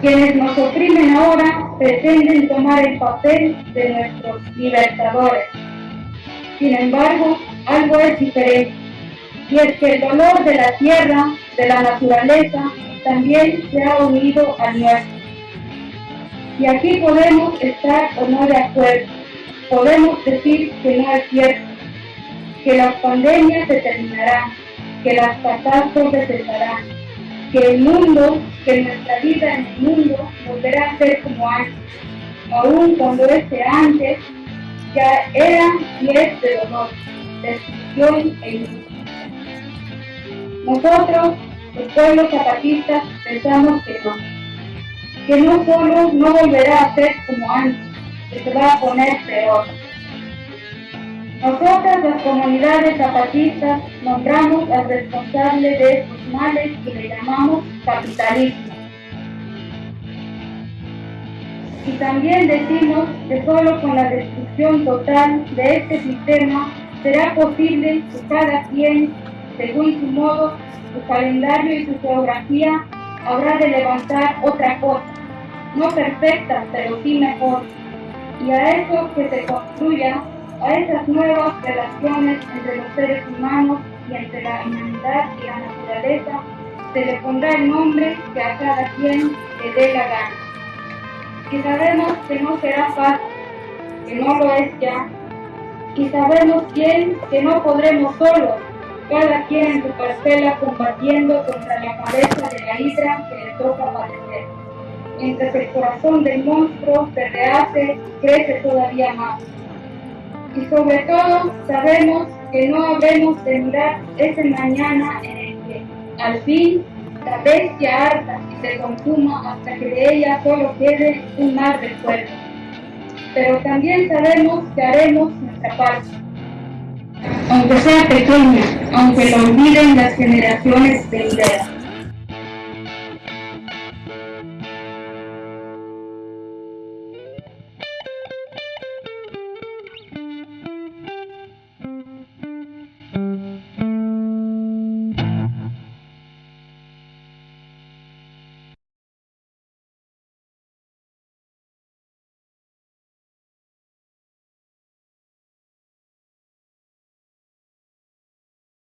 Quienes nos oprimen ahora pretenden tomar el papel de nuestros libertadores. Sin embargo, algo es diferente, y es que el dolor de la tierra, de la naturaleza, también se ha unido al nuestro. Y aquí podemos estar o no de acuerdo, podemos decir que no es cierto, que las pandemias se terminarán, que las catástrofes cesarán, que el mundo, que nuestra vida en el mundo volverá a ser como antes, aun cuando este antes ya era y es de dolor, destrucción e injusticia. Nosotros, los pueblos zapatistas, pensamos que no, que no solo no volverá a ser como antes, que se va a poner peor. Nosotras, las comunidades zapatistas, nombramos al responsable de estos males y le llamamos capitalismo. Y también decimos que solo con la destrucción total de este sistema será posible que cada quien, según su modo, su calendario y su geografía, habrá de levantar otra cosa, no perfecta, pero sí mejor. Y a eso que se construya a esas nuevas relaciones entre los seres humanos y entre la humanidad y la naturaleza, se le pondrá el nombre que a cada quien le dé la gana. Y sabemos que no será fácil, que no lo es ya, y sabemos bien que no podremos solos, cada quien en su parcela combatiendo contra la cabeza de la hidra que le toca padecer. Mientras el corazón del monstruo se rehace crece todavía más y sobre todo sabemos que no habremos de mirar ese mañana en el que al fin la bestia harta y se consuma hasta que de ella solo quede un mar de fuego. Pero también sabemos que haremos nuestra parte, aunque sea pequeña, aunque lo olviden las generaciones venideras.